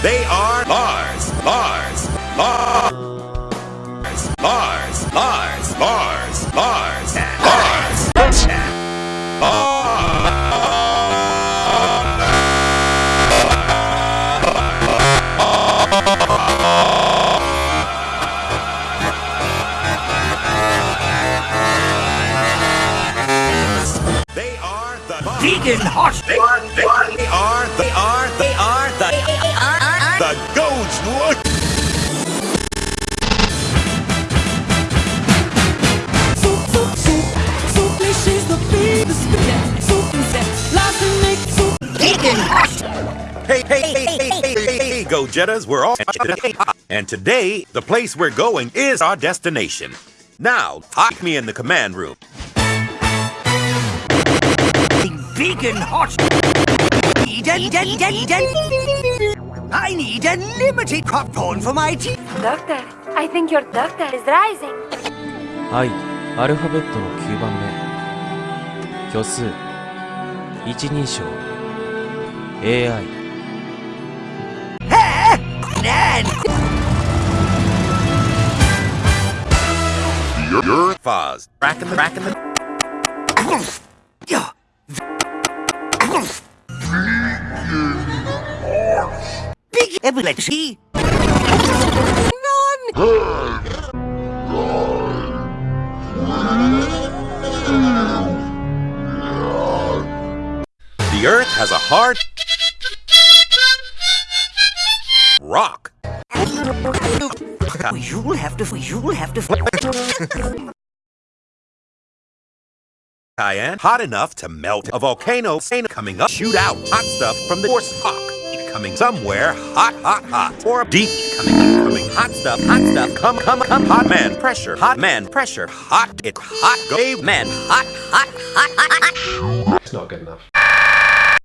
They are Mars, Mars, Mars, Mars, Mars, Mars, Mars, Mars, They are the Vegan hot. They are, they are, they are, they are, they are the, the Goats look. Soup, soup, soup, soup, lécher the beef, the spaghetti, soup insect, lots of make soup. Vegan hot. Hey, hey, hey, hey, hey, hey, hey, Go Jetters, we're all. And today, the place we're going is our destination. Now, take me in the command room. Vegan hot. Need a, need a, I need unlimited popcorn for my tea. Doctor, I think your doctor is rising. はい、アルファベットの9番目虚数一人称 AI Nan. Your Foz. Cracking the, cracking the. Yeah. Big ability. Non. The Earth has a hard rock. You'll have to. You'll have to. Cayenne, hot enough to melt a volcano coming up, shoot out hot stuff from the force rock. Coming somewhere hot, hot, hot. Or deep coming, coming hot stuff, hot stuff. Come, come, come, hot man pressure, hot man pressure, hot, it hot, go man, hot, hot, hot, hot, hot. It's not good enough.